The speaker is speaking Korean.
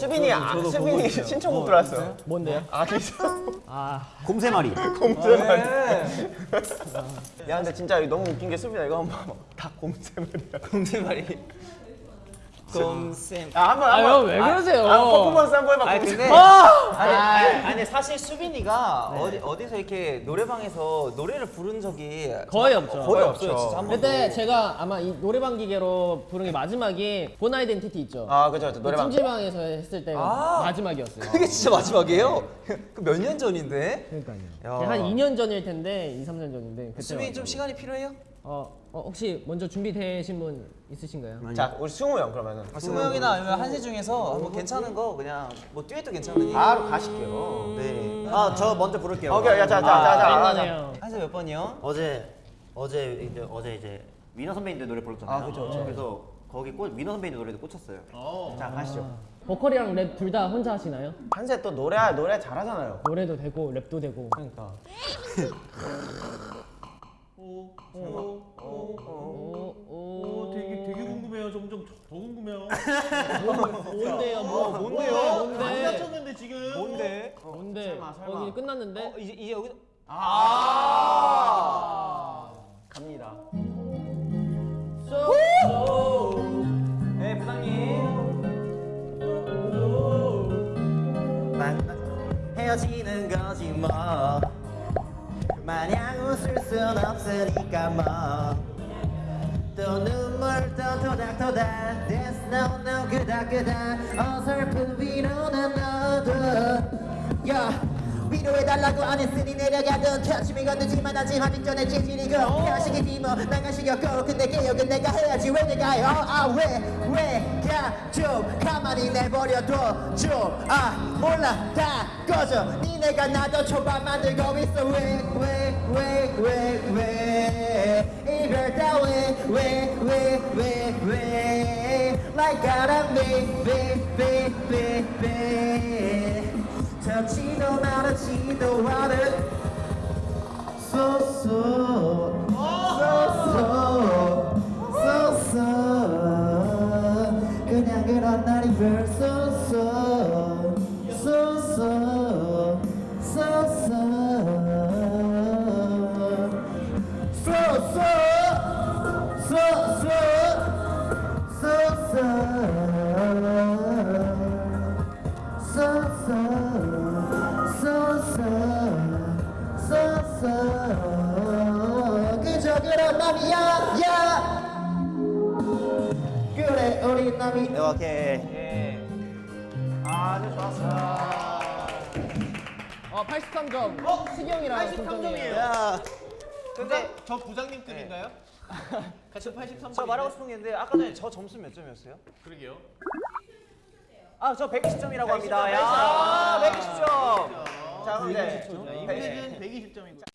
수빈이 아, 수빈이 신청곡 들어왔어요. 뭔데요? 아 진짜. 아 곰새마리. 곰새말이. 야 근데 진짜 너무 웃긴 게 수빈아 이거 한번 봐봐. 다 곰새말이야. 곰새말이. 곰샘. 아 한번 아유, 한번. 왜 그러세요? 아, 퍼포먼스 한 번 해봐. 아니. 근데 아! 아니, 아니, 아니 사실 수빈이가 어디 어디서 이렇게 노래방에서 노래를 부른 적이 거의 없죠. 거의 없죠. 없어요. 진짜 한 번도. 그때 제가 아마 이 노래방 기계로 부른 게 마지막이 본 아이덴티티 있죠. 아 그죠 그죠 노래방. 찜질방에서 했을 때가 아. 마지막이었어요. 그게 진짜 마지막이에요? 그 몇 년 전인데? 그러니까요. 야. 한 2년 전일 텐데, 2, 3년 전인데. 그때 수빈이 좀. 시간이 필요해요? 어, 어, 혹시 먼저 준비되신 분 있으신가요? 자 우리 승우 형 그러면은. 승우 형이나 아니면 한세 중에서 뭐 괜찮은 거 그냥 뭐 듀엣도 괜찮으니. 바로 가실게요. 네. 아, 저 먼저 부를게요. 오케이 야자자자자. 민망해요. 한세 몇 번이요? 어제 어제 이제 어제 이제 민호 선배님들 노래 불렀잖아요. 아, 그쵸, 그쵸. 그래서 거기 꽂 민호 선배님 노래도 꽂혔어요. 자 가시죠. 보컬이랑 랩 둘 다 혼자 하시나요? 한세 또 노래 노래 잘하잖아요. 노래도 되고 랩도 되고. 그러니까. 오, 오. 궁금해요. 점점 더 궁금해요. 뭔데요? 뭐, 뭔데요? 안 뭔데? 다쳤는데 지금. 뭔데? 뭔데? 설마, 설마. 거기 끝났는데? 어, 이제 이제 여기 갑니다. 네 부장님. 헤어지는 거지 뭐 마냥 웃을 순 없으니까 뭐또 또 토닥토닥 There's no no 그닥그닥 어설픈 위로는 너도. 야 위로해달라고 안 했으니 내려가던 터치미 건드지만 아직 하기 전에 재질이고 해하시겠지 뭐 나가시겠고. 근데 개혁은 내가 해야지. 왜 내가 아왜왜야좀 가만히 내버려둬. 좀아 몰라. 다 꺼져. 니네가 나도 초반 만들고 있어. 왜 왜 왜 왜왜? 이별 따위왜왜 I gotta make, make, make, make, make 덥지도 말았지도 않은 So, so, so, so, so, so 그냥 그런 날이 벌써 남이 야 야 그래 우리 남이 오케이 예. 아주 좋았어. 어, 83점. 어, 시경이랑 83점이에요. 야. 근데 저 부장님 급인가요? 같이 83점. 저 말하고 싶은 게 있는데 아까 전에 저 점수 몇 점이었어요? 그러게요. 아 저 120점이라고 합니다. 120점, 야 120점. 자 근데 자, 임팩은 120점이고.